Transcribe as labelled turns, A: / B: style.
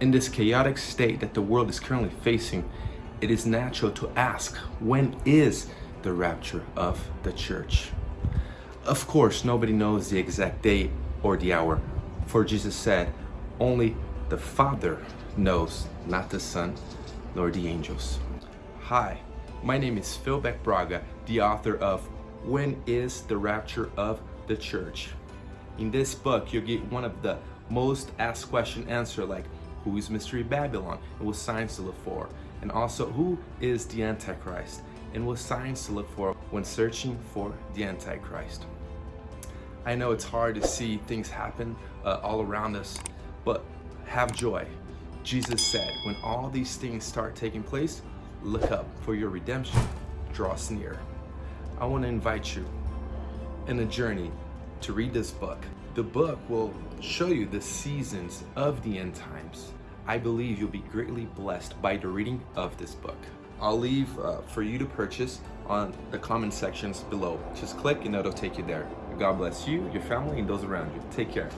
A: In this chaotic state that the world is currently facing, it is natural to ask, when is the rapture of the church? Of course, nobody knows the exact date or the hour, for Jesus said, only the Father knows, not the Son, nor the angels. Hi, my name is Phil Beck Braga, the author of When is the Rapture of the Church? In this book, you'll get one of the most asked question answer like, who is Mystery Babylon and what signs to look for? And also, who is the Antichrist and what signs to look for when searching for the Antichrist? I know it's hard to see things happen uh, all around us, but have joy. Jesus said, when all these things start taking place, look up for your redemption draws near. I want to invite you in a journey to read this book. The book will show you the seasons of the end times. I believe you'll be greatly blessed by the reading of this book. I'll leave uh, for you to purchase on the comment sections below. Just click and it'll take you there. God bless you, your family, and those around you. Take care.